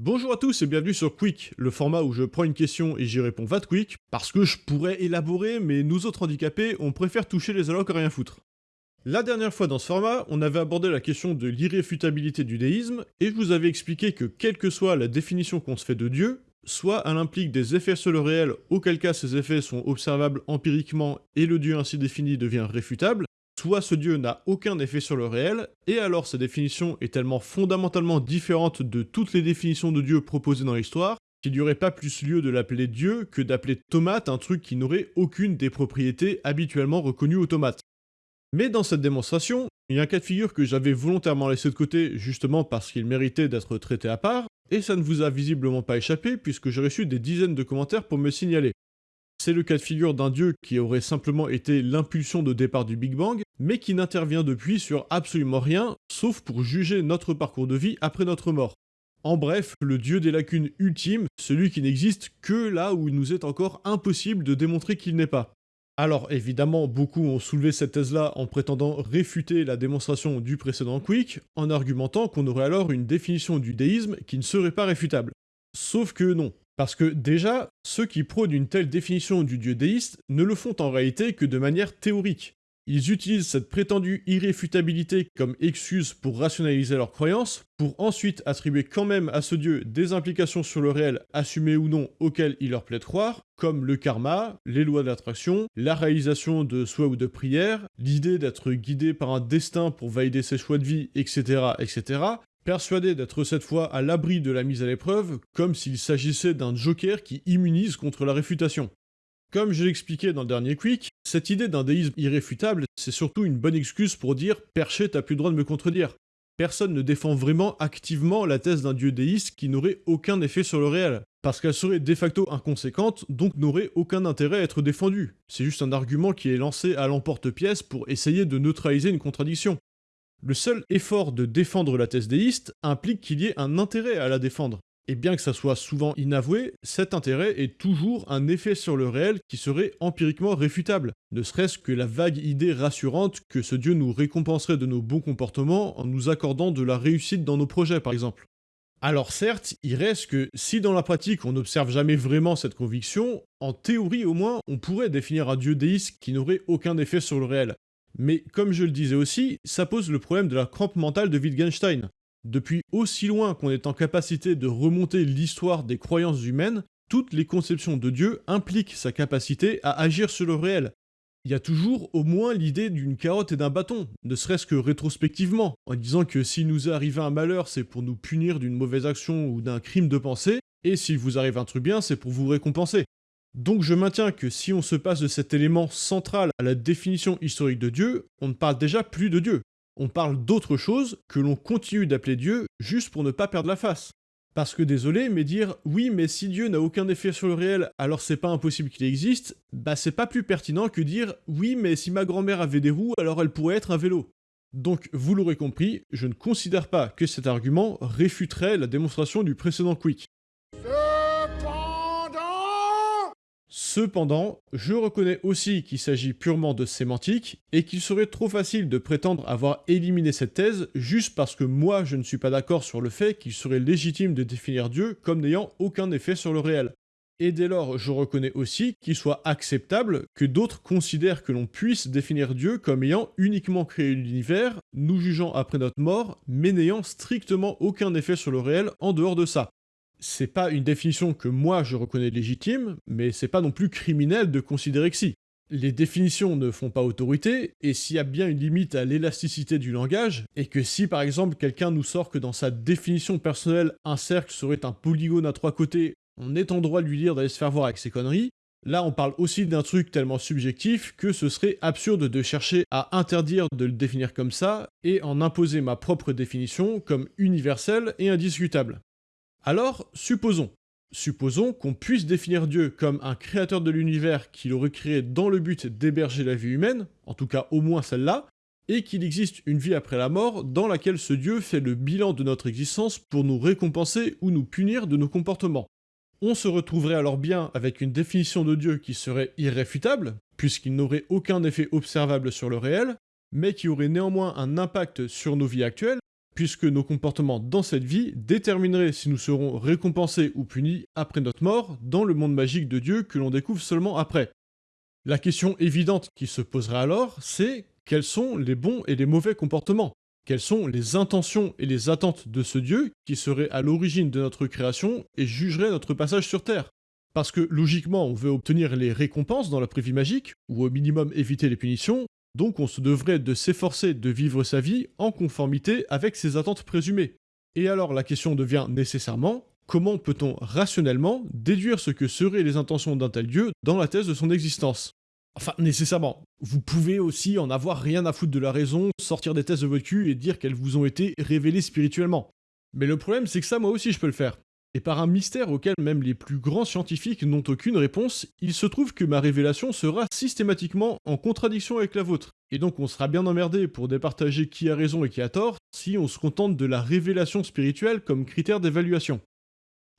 Bonjour à tous et bienvenue sur Quick, le format où je prends une question et j'y réponds va quick, parce que je pourrais élaborer, mais nous autres handicapés, on préfère toucher les allocs à rien foutre. La dernière fois dans ce format, on avait abordé la question de l'irréfutabilité du déisme, et je vous avais expliqué que quelle que soit la définition qu'on se fait de Dieu, soit elle implique des effets sur le réel, auquel cas ces effets sont observables empiriquement et le Dieu ainsi défini devient réfutable, soit ce Dieu n'a aucun effet sur le réel, et alors sa définition est tellement fondamentalement différente de toutes les définitions de Dieu proposées dans l'histoire, qu'il n'y aurait pas plus lieu de l'appeler Dieu que d'appeler tomate un truc qui n'aurait aucune des propriétés habituellement reconnues aux tomates. Mais dans cette démonstration, il y a un cas de figure que j'avais volontairement laissé de côté justement parce qu'il méritait d'être traité à part, et ça ne vous a visiblement pas échappé puisque j'ai reçu des dizaines de commentaires pour me signaler. C'est le cas de figure d'un dieu qui aurait simplement été l'impulsion de départ du Big Bang, mais qui n'intervient depuis sur absolument rien, sauf pour juger notre parcours de vie après notre mort. En bref, le dieu des lacunes ultimes, celui qui n'existe que là où il nous est encore impossible de démontrer qu'il n'est pas. Alors évidemment, beaucoup ont soulevé cette thèse-là en prétendant réfuter la démonstration du précédent Quick, en argumentant qu'on aurait alors une définition du déisme qui ne serait pas réfutable. Sauf que non. Parce que déjà, ceux qui prônent une telle définition du dieu déiste ne le font en réalité que de manière théorique. Ils utilisent cette prétendue irréfutabilité comme excuse pour rationaliser leurs croyances, pour ensuite attribuer quand même à ce dieu des implications sur le réel, assumées ou non, auxquelles il leur plaît de croire, comme le karma, les lois d'attraction, la réalisation de souhaits ou de prières, l'idée d'être guidé par un destin pour valider ses choix de vie, etc., etc., persuadé d'être cette fois à l'abri de la mise à l'épreuve, comme s'il s'agissait d'un joker qui immunise contre la réfutation. Comme je l'expliquais dans le dernier Quick, cette idée d'un déisme irréfutable, c'est surtout une bonne excuse pour dire « Perché, t'as plus le droit de me contredire ». Personne ne défend vraiment activement la thèse d'un dieu déiste qui n'aurait aucun effet sur le réel, parce qu'elle serait de facto inconséquente, donc n'aurait aucun intérêt à être défendue. C'est juste un argument qui est lancé à l'emporte-pièce pour essayer de neutraliser une contradiction. Le seul effort de défendre la thèse déiste implique qu'il y ait un intérêt à la défendre. Et bien que ça soit souvent inavoué, cet intérêt est toujours un effet sur le réel qui serait empiriquement réfutable, ne serait-ce que la vague idée rassurante que ce dieu nous récompenserait de nos bons comportements en nous accordant de la réussite dans nos projets par exemple. Alors certes, il reste que si dans la pratique on n'observe jamais vraiment cette conviction, en théorie au moins on pourrait définir un dieu déiste qui n'aurait aucun effet sur le réel. Mais comme je le disais aussi, ça pose le problème de la crampe mentale de Wittgenstein. Depuis aussi loin qu'on est en capacité de remonter l'histoire des croyances humaines, toutes les conceptions de Dieu impliquent sa capacité à agir sur le réel. Il y a toujours au moins l'idée d'une carotte et d'un bâton, ne serait-ce que rétrospectivement, en disant que s'il nous est un malheur, c'est pour nous punir d'une mauvaise action ou d'un crime de pensée, et s'il vous arrive un truc bien, c'est pour vous récompenser. Donc je maintiens que si on se passe de cet élément central à la définition historique de Dieu, on ne parle déjà plus de Dieu on parle d'autre chose que l'on continue d'appeler Dieu juste pour ne pas perdre la face. Parce que désolé, mais dire oui, mais si Dieu n'a aucun effet sur le réel, alors c'est pas impossible qu'il existe, bah c'est pas plus pertinent que dire oui, mais si ma grand-mère avait des roues, alors elle pourrait être un vélo. Donc, vous l'aurez compris, je ne considère pas que cet argument réfuterait la démonstration du précédent Quick. Cependant, je reconnais aussi qu'il s'agit purement de sémantique, et qu'il serait trop facile de prétendre avoir éliminé cette thèse juste parce que moi je ne suis pas d'accord sur le fait qu'il serait légitime de définir Dieu comme n'ayant aucun effet sur le réel. Et dès lors, je reconnais aussi qu'il soit acceptable que d'autres considèrent que l'on puisse définir Dieu comme ayant uniquement créé l'univers, nous jugeant après notre mort, mais n'ayant strictement aucun effet sur le réel en dehors de ça c'est pas une définition que moi je reconnais légitime, mais c'est pas non plus criminel de considérer que si. Les définitions ne font pas autorité, et s'il y a bien une limite à l'élasticité du langage, et que si par exemple quelqu'un nous sort que dans sa définition personnelle un cercle serait un polygone à trois côtés, on est en droit de lui dire d'aller se faire voir avec ses conneries, Là, on parle aussi d'un truc tellement subjectif que ce serait absurde de chercher à interdire de le définir comme ça et en imposer ma propre définition comme universelle et indiscutable. Alors, supposons. Supposons qu'on puisse définir Dieu comme un créateur de l'univers qu'il aurait créé dans le but d'héberger la vie humaine, en tout cas au moins celle-là, et qu'il existe une vie après la mort dans laquelle ce Dieu fait le bilan de notre existence pour nous récompenser ou nous punir de nos comportements. On se retrouverait alors bien avec une définition de Dieu qui serait irréfutable, puisqu'il n'aurait aucun effet observable sur le réel, mais qui aurait néanmoins un impact sur nos vies actuelles, puisque nos comportements dans cette vie détermineraient si nous serons récompensés ou punis après notre mort dans le monde magique de Dieu que l'on découvre seulement après. La question évidente qui se poserait alors, c'est quels sont les bons et les mauvais comportements? Quelles sont les intentions et les attentes de ce Dieu qui serait à l'origine de notre création et jugerait notre passage sur Terre? Parce que logiquement, on veut obtenir les récompenses dans la prévie magique, ou au minimum éviter les punitions, donc on se devrait de s'efforcer de vivre sa vie en conformité avec ses attentes présumées. Et alors la question devient nécessairement, comment peut-on rationnellement déduire ce que seraient les intentions d'un tel Dieu dans la thèse de son existence? Enfin, nécessairement. Vous pouvez aussi en avoir rien à foutre de la raison, sortir des thèses de votre cul et dire qu'elles vous ont été révélées spirituellement. Mais le problème, c'est que ça, moi aussi, je peux le faire. Et par un mystère auquel même les plus grands scientifiques n'ont aucune réponse, il se trouve que ma révélation sera systématiquement en contradiction avec la vôtre. Et donc on sera bien emmerdé pour départager qui a raison et qui a tort si on se contente de la révélation spirituelle comme critère d'évaluation.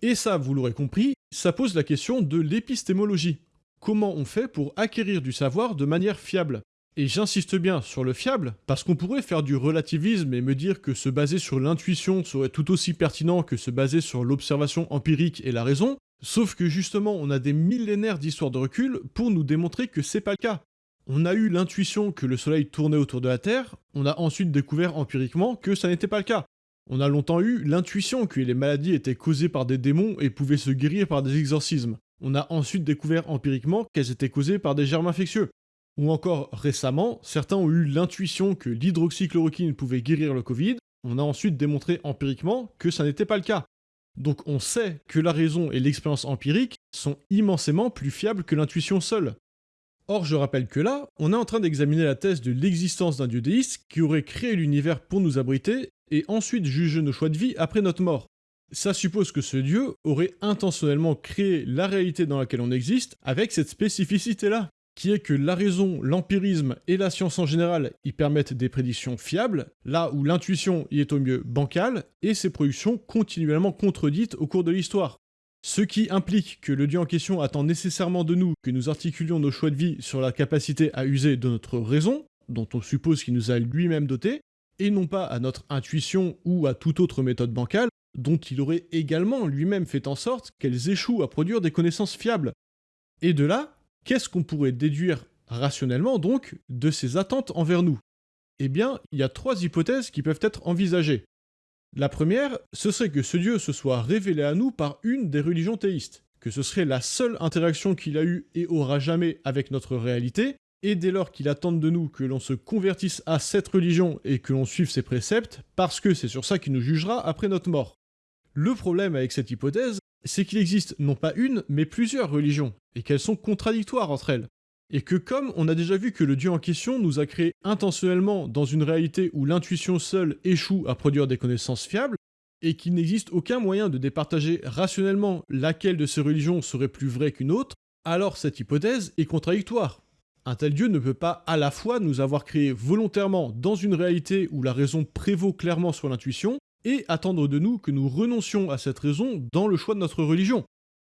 Et ça, vous l'aurez compris, ça pose la question de l'épistémologie comment on fait pour acquérir du savoir de manière fiable? Et j'insiste bien sur le fiable, parce qu'on pourrait faire du relativisme et me dire que se baser sur l'intuition serait tout aussi pertinent que se baser sur l'observation empirique et la raison, sauf que justement on a des millénaires d'histoire de recul pour nous démontrer que c'est pas le cas. On a eu l'intuition que le soleil tournait autour de la Terre, on a ensuite découvert empiriquement que ça n'était pas le cas. On a longtemps eu l'intuition que les maladies étaient causées par des démons et pouvaient se guérir par des exorcismes. On a ensuite découvert empiriquement qu'elles étaient causées par des germes infectieux. Ou encore récemment, certains ont eu l'intuition que l'hydroxychloroquine pouvait guérir le Covid, on a ensuite démontré empiriquement que ça n'était pas le cas. Donc on sait que la raison et l'expérience empirique sont immensément plus fiables que l'intuition seule. Or je rappelle que là, on est en train d'examiner la thèse de l'existence d'un dieu déiste qui aurait créé l'univers pour nous abriter et ensuite juger nos choix de vie après notre mort ça suppose que ce dieu aurait intentionnellement créé la réalité dans laquelle on existe avec cette spécificité-là, qui est que la raison, l'empirisme et la science en général y permettent des prédictions fiables, là où l'intuition y est au mieux bancale, et ses productions continuellement contredites au cours de l'histoire. Ce qui implique que le dieu en question attend nécessairement de nous que nous articulions nos choix de vie sur la capacité à user de notre raison, dont on suppose qu'il nous a lui-même doté, et non pas à notre intuition ou à toute autre méthode bancale, dont il aurait également lui-même fait en sorte qu'elles échouent à produire des connaissances fiables. Et de là, qu'est-ce qu'on pourrait déduire rationnellement donc de ses attentes envers nous? Eh bien, il y a trois hypothèses qui peuvent être envisagées. La première, ce serait que ce Dieu se soit révélé à nous par une des religions théistes, que ce serait la seule interaction qu'il a eue et aura jamais avec notre réalité, et dès lors qu'il attend de nous que l'on se convertisse à cette religion et que l'on suive ses préceptes, parce que c'est sur ça qu'il nous jugera après notre mort. Le problème avec cette hypothèse, c'est qu'il existe non pas une, mais plusieurs religions, et qu'elles sont contradictoires entre elles. Et que comme on a déjà vu que le dieu en question nous a créé intentionnellement dans une réalité où l'intuition seule échoue à produire des connaissances fiables, et qu'il n'existe aucun moyen de départager rationnellement laquelle de ces religions serait plus vraie qu'une autre, alors cette hypothèse est contradictoire. Un tel Dieu ne peut pas à la fois nous avoir créé volontairement dans une réalité où la raison prévaut clairement sur l'intuition, et attendre de nous que nous renoncions à cette raison dans le choix de notre religion.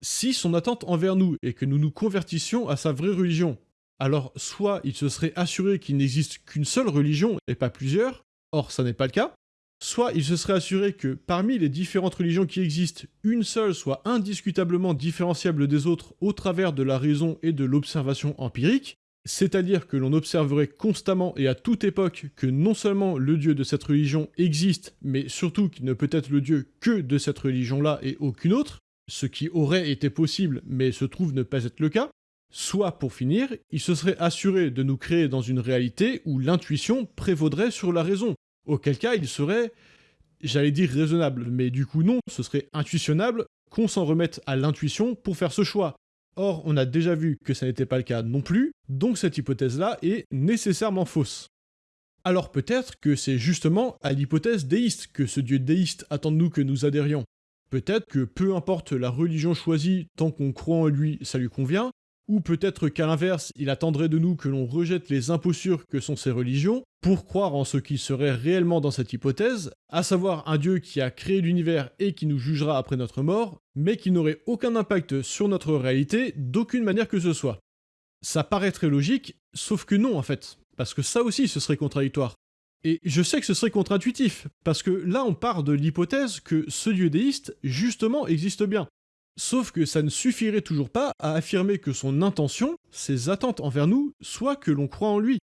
Si son attente envers nous est que nous nous convertissions à sa vraie religion, alors soit il se serait assuré qu'il n'existe qu'une seule religion et pas plusieurs, or ça n'est pas le cas, soit il se serait assuré que parmi les différentes religions qui existent, une seule soit indiscutablement différenciable des autres au travers de la raison et de l'observation empirique, c'est-à-dire que l'on observerait constamment et à toute époque que non seulement le dieu de cette religion existe, mais surtout qu'il ne peut être le dieu que de cette religion-là et aucune autre, ce qui aurait été possible mais se trouve ne pas être le cas, soit pour finir, il se serait assuré de nous créer dans une réalité où l'intuition prévaudrait sur la raison, auquel cas il serait, j'allais dire raisonnable, mais du coup non, ce serait intuitionnable qu'on s'en remette à l'intuition pour faire ce choix, Or, on a déjà vu que ça n'était pas le cas non plus, donc cette hypothèse-là est nécessairement fausse. Alors peut-être que c'est justement à l'hypothèse déiste que ce dieu déiste attend de nous que nous adhérions. Peut-être que peu importe la religion choisie, tant qu'on croit en lui, ça lui convient, ou peut-être qu'à l'inverse, il attendrait de nous que l'on rejette les impostures que sont ces religions pour croire en ce qui serait réellement dans cette hypothèse, à savoir un Dieu qui a créé l'univers et qui nous jugera après notre mort, mais qui n'aurait aucun impact sur notre réalité d'aucune manière que ce soit. Ça paraît très logique, sauf que non en fait, parce que ça aussi ce serait contradictoire. Et je sais que ce serait contre-intuitif, parce que là on part de l'hypothèse que ce dieu déiste, justement, existe bien. Sauf que ça ne suffirait toujours pas à affirmer que son intention, ses attentes envers nous, soit que l'on croit en lui.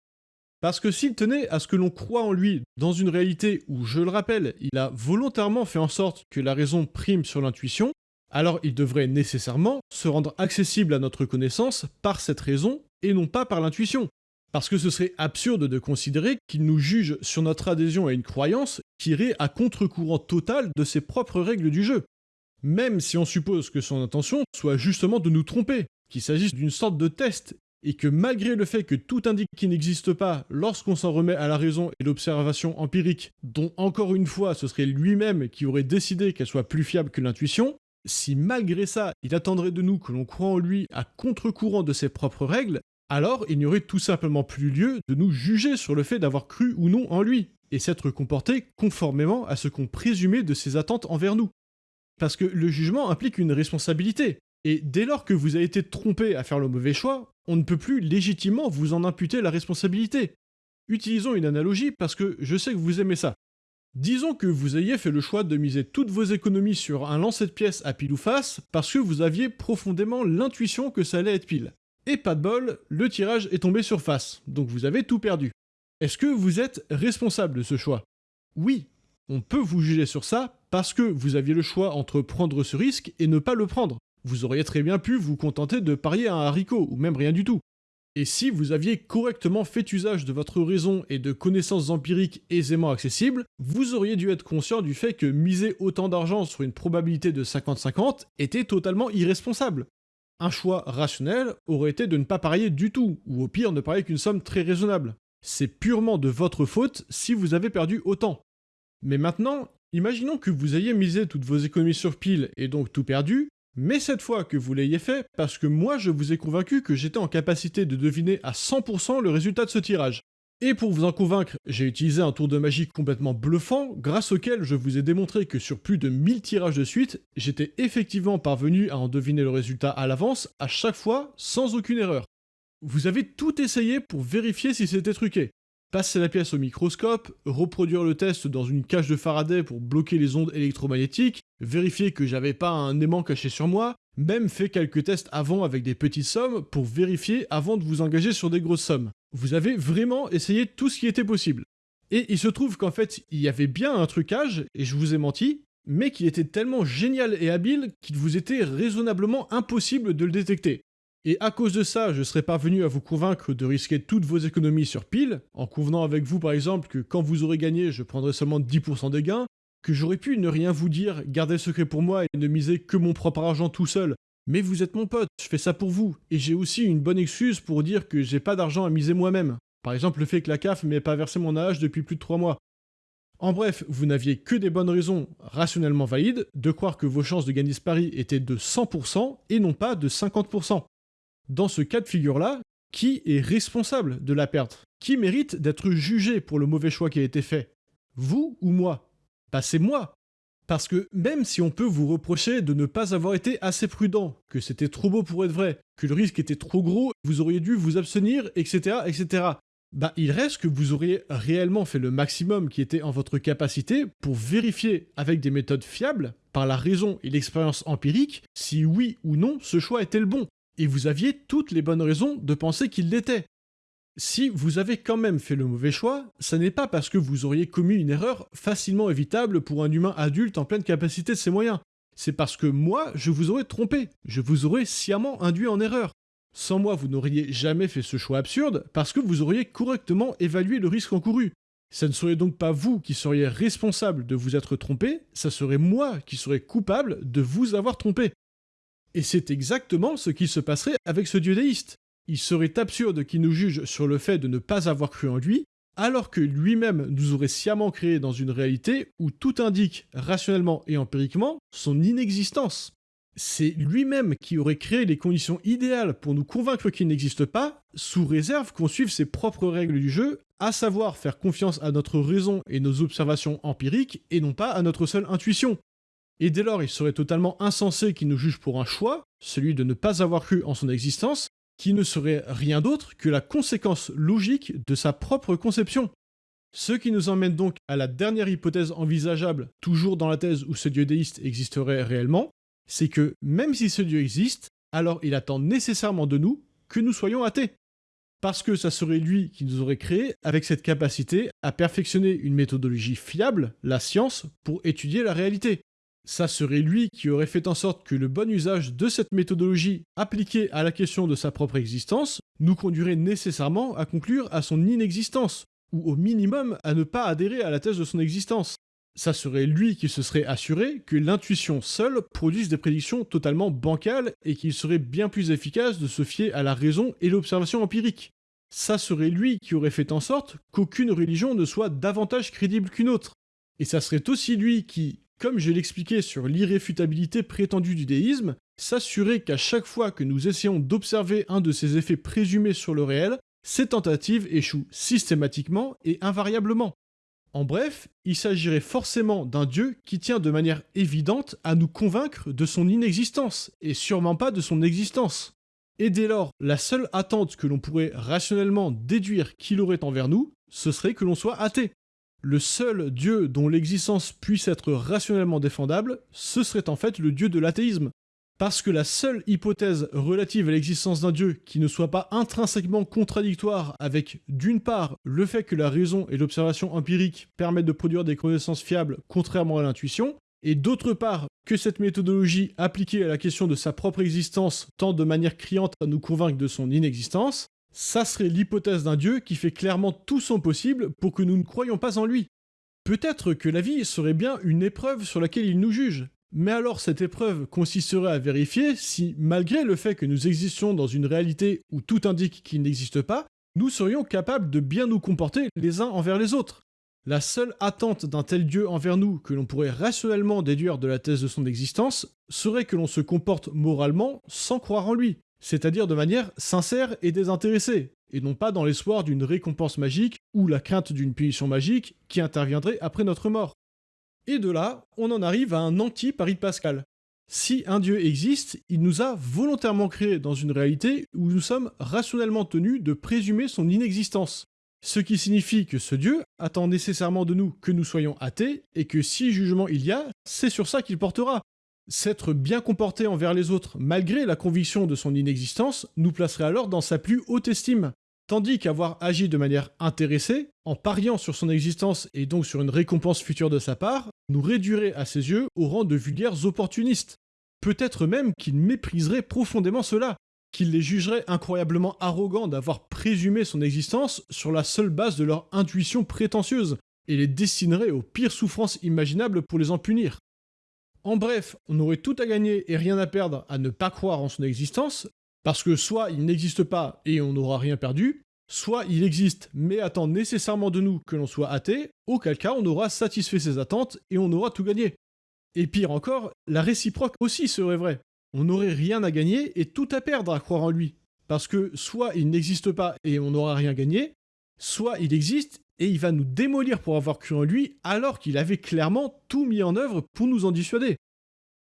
Parce que s'il tenait à ce que l'on croit en lui dans une réalité où, je le rappelle, il a volontairement fait en sorte que la raison prime sur l'intuition, alors il devrait nécessairement se rendre accessible à notre connaissance par cette raison et non pas par l'intuition. Parce que ce serait absurde de considérer qu'il nous juge sur notre adhésion à une croyance qui irait à contre-courant total de ses propres règles du jeu. Même si on suppose que son intention soit justement de nous tromper, qu'il s'agisse d'une sorte de test, et que malgré le fait que tout indique qu'il n'existe pas lorsqu'on s'en remet à la raison et l'observation empirique, dont encore une fois ce serait lui-même qui aurait décidé qu'elle soit plus fiable que l'intuition, si malgré ça il attendrait de nous que l'on croit en lui à contre-courant de ses propres règles, alors il n'y aurait tout simplement plus lieu de nous juger sur le fait d'avoir cru ou non en lui, et s'être comporté conformément à ce qu'on présumait de ses attentes envers nous. Parce que le jugement implique une responsabilité, et dès lors que vous avez été trompé à faire le mauvais choix, on ne peut plus légitimement vous en imputer la responsabilité. Utilisons une analogie parce que je sais que vous aimez ça. Disons que vous ayez fait le choix de miser toutes vos économies sur un lancer de pièces à pile ou face parce que vous aviez profondément l'intuition que ça allait être pile. Et pas de bol, le tirage est tombé sur face, donc vous avez tout perdu. Est-ce que vous êtes responsable de ce choix? Oui, on peut vous juger sur ça parce que vous aviez le choix entre prendre ce risque et ne pas le prendre. Vous auriez très bien pu vous contenter de parier à un haricot, ou même rien du tout. Et si vous aviez correctement fait usage de votre raison et de connaissances empiriques aisément accessibles, vous auriez dû être conscient du fait que miser autant d'argent sur une probabilité de 50-50 était totalement irresponsable. Un choix rationnel aurait été de ne pas parier du tout, ou au pire ne parier qu'une somme très raisonnable. C'est purement de votre faute si vous avez perdu autant. Mais maintenant, imaginons que vous ayez misé toutes vos économies sur pile et donc tout perdu, mais cette fois que vous l'ayez fait, parce que moi je vous ai convaincu que j'étais en capacité de deviner à 100% le résultat de ce tirage. Et pour vous en convaincre, j'ai utilisé un tour de magie complètement bluffant, grâce auquel je vous ai démontré que sur plus de 1000 tirages de suite, j'étais effectivement parvenu à en deviner le résultat à l'avance, à chaque fois, sans aucune erreur. Vous avez tout essayé pour vérifier si c'était truqué passer la pièce au microscope, reproduire le test dans une cage de Faraday pour bloquer les ondes électromagnétiques, vérifier que j'avais pas un aimant caché sur moi, même fait quelques tests avant avec des petites sommes pour vérifier avant de vous engager sur des grosses sommes. Vous avez vraiment essayé tout ce qui était possible. Et il se trouve qu'en fait, il y avait bien un trucage, et je vous ai menti, mais qui était tellement génial et habile qu'il vous était raisonnablement impossible de le détecter. Et à cause de ça, je serais parvenu à vous convaincre de risquer toutes vos économies sur pile, en convenant avec vous par exemple que quand vous aurez gagné, je prendrai seulement 10% des gains, que j'aurais pu ne rien vous dire, garder le secret pour moi et ne miser que mon propre argent tout seul. Mais vous êtes mon pote, je fais ça pour vous, et j'ai aussi une bonne excuse pour dire que j'ai pas d'argent à miser moi-même. Par exemple le fait que la CAF m'ait pas versé mon âge depuis plus de 3 mois. En bref, vous n'aviez que des bonnes raisons rationnellement valides de croire que vos chances de gagner ce pari étaient de 100% et non pas de 50% dans ce cas de figure-là, qui est responsable de la perte? Qui mérite d'être jugé pour le mauvais choix qui a été fait? Vous ou moi? Bah c'est moi Parce que même si on peut vous reprocher de ne pas avoir été assez prudent, que c'était trop beau pour être vrai, que le risque était trop gros, vous auriez dû vous abstenir, etc., etc., bah il reste que vous auriez réellement fait le maximum qui était en votre capacité pour vérifier avec des méthodes fiables, par la raison et l'expérience empirique, si oui ou non ce choix était le bon et vous aviez toutes les bonnes raisons de penser qu'il l'était. Si vous avez quand même fait le mauvais choix, ça n'est pas parce que vous auriez commis une erreur facilement évitable pour un humain adulte en pleine capacité de ses moyens. C'est parce que moi, je vous aurais trompé, je vous aurais sciemment induit en erreur. Sans moi, vous n'auriez jamais fait ce choix absurde parce que vous auriez correctement évalué le risque encouru. Ça ne serait donc pas vous qui seriez responsable de vous être trompé, ça serait moi qui serais coupable de vous avoir trompé. Et c'est exactement ce qui se passerait avec ce dieu déiste. Il serait absurde qu'il nous juge sur le fait de ne pas avoir cru en lui, alors que lui-même nous aurait sciemment créé dans une réalité où tout indique, rationnellement et empiriquement, son inexistence. C'est lui-même qui aurait créé les conditions idéales pour nous convaincre qu'il n'existe pas, sous réserve qu'on suive ses propres règles du jeu, à savoir faire confiance à notre raison et nos observations empiriques, et non pas à notre seule intuition. Et dès lors, il serait totalement insensé qu'il nous juge pour un choix, celui de ne pas avoir cru en son existence, qui ne serait rien d'autre que la conséquence logique de sa propre conception. Ce qui nous emmène donc à la dernière hypothèse envisageable, toujours dans la thèse où ce dieu déiste existerait réellement, c'est que même si ce dieu existe, alors il attend nécessairement de nous que nous soyons athées. Parce que ça serait lui qui nous aurait créé avec cette capacité à perfectionner une méthodologie fiable, la science, pour étudier la réalité. Ça serait lui qui aurait fait en sorte que le bon usage de cette méthodologie appliquée à la question de sa propre existence nous conduirait nécessairement à conclure à son inexistence, ou au minimum à ne pas adhérer à la thèse de son existence. Ça serait lui qui se serait assuré que l'intuition seule produise des prédictions totalement bancales et qu'il serait bien plus efficace de se fier à la raison et l'observation empirique. Ça serait lui qui aurait fait en sorte qu'aucune religion ne soit davantage crédible qu'une autre. Et ça serait aussi lui qui, comme je l'expliquais sur l'irréfutabilité prétendue du déisme, s'assurait qu'à chaque fois que nous essayons d'observer un de ces effets présumés sur le réel, ces tentatives échouent systématiquement et invariablement. En bref, il s'agirait forcément d'un dieu qui tient de manière évidente à nous convaincre de son inexistence, et sûrement pas de son existence. Et dès lors, la seule attente que l'on pourrait rationnellement déduire qu'il aurait envers nous, ce serait que l'on soit athée. Le seul dieu dont l'existence puisse être rationnellement défendable, ce serait en fait le dieu de l'athéisme. Parce que la seule hypothèse relative à l'existence d'un dieu qui ne soit pas intrinsèquement contradictoire avec, d'une part, le fait que la raison et l'observation empirique permettent de produire des connaissances fiables contrairement à l'intuition, et d'autre part, que cette méthodologie appliquée à la question de sa propre existence tend de manière criante à nous convaincre de son inexistence, ça serait l'hypothèse d'un dieu qui fait clairement tout son possible pour que nous ne croyions pas en lui. Peut-être que la vie serait bien une épreuve sur laquelle il nous juge, mais alors cette épreuve consisterait à vérifier si, malgré le fait que nous existions dans une réalité où tout indique qu'il n'existe pas, nous serions capables de bien nous comporter les uns envers les autres. La seule attente d'un tel Dieu envers nous que l'on pourrait rationnellement déduire de la thèse de son existence serait que l'on se comporte moralement sans croire en lui, c'est-à-dire de manière sincère et désintéressée, et non pas dans l'espoir d'une récompense magique ou la crainte d'une punition magique qui interviendrait après notre mort. Et de là, on en arrive à un anti-pari de Pascal. Si un Dieu existe, il nous a volontairement créés dans une réalité où nous sommes rationnellement tenus de présumer son inexistence. Ce qui signifie que ce Dieu attend nécessairement de nous que nous soyons athées, et que si jugement il y a, c'est sur ça qu'il portera. S'être bien comporté envers les autres malgré la conviction de son inexistence nous placerait alors dans sa plus haute estime, tandis qu'avoir agi de manière intéressée, en pariant sur son existence et donc sur une récompense future de sa part, nous réduirait à ses yeux au rang de vulgaires opportunistes. Peut-être même qu'il mépriserait profondément cela, qu'il les jugerait incroyablement arrogants d'avoir présumé son existence sur la seule base de leur intuition prétentieuse, et les destinerait aux pires souffrances imaginables pour les en punir. En bref, on aurait tout à gagner et rien à perdre à ne pas croire en son existence, parce que soit il n'existe pas et on n'aura rien perdu, soit il existe mais attend nécessairement de nous que l'on soit athée, auquel cas on aura satisfait ses attentes et on aura tout gagné. Et pire encore, la réciproque aussi serait vraie on n'aurait rien à gagner et tout à perdre à croire en lui. Parce que soit il n'existe pas et on n'aura rien gagné, soit il existe et il va nous démolir pour avoir cru en lui alors qu'il avait clairement tout mis en œuvre pour nous en dissuader.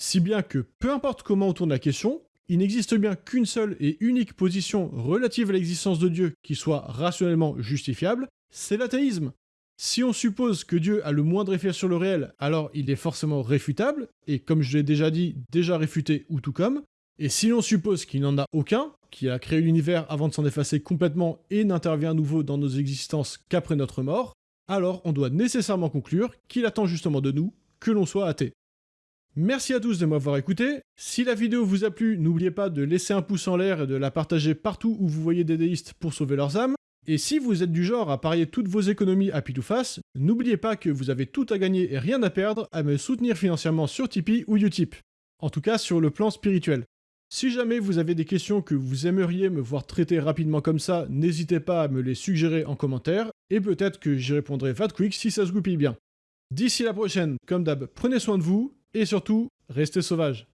Si bien que peu importe comment on tourne la question, il n'existe bien qu'une seule et unique position relative à l'existence de Dieu qui soit rationnellement justifiable, c'est l'athéisme. Si on suppose que Dieu a le moindre effet sur le réel, alors il est forcément réfutable, et comme je l'ai déjà dit, déjà réfuté ou tout comme. Et si l'on suppose qu'il n'en a aucun, qu'il a créé l'univers avant de s'en effacer complètement et n'intervient à nouveau dans nos existences qu'après notre mort, alors on doit nécessairement conclure qu'il attend justement de nous que l'on soit athée. Merci à tous de m'avoir écouté. Si la vidéo vous a plu, n'oubliez pas de laisser un pouce en l'air et de la partager partout où vous voyez des déistes pour sauver leurs âmes. Et si vous êtes du genre à parier toutes vos économies à pile ou face, n'oubliez pas que vous avez tout à gagner et rien à perdre à me soutenir financièrement sur Tipeee ou Utip. En tout cas sur le plan spirituel. Si jamais vous avez des questions que vous aimeriez me voir traiter rapidement comme ça, n'hésitez pas à me les suggérer en commentaire, et peut-être que j'y répondrai fat quick si ça se goupille bien. D'ici la prochaine, comme d'hab, prenez soin de vous, et surtout, restez sauvages.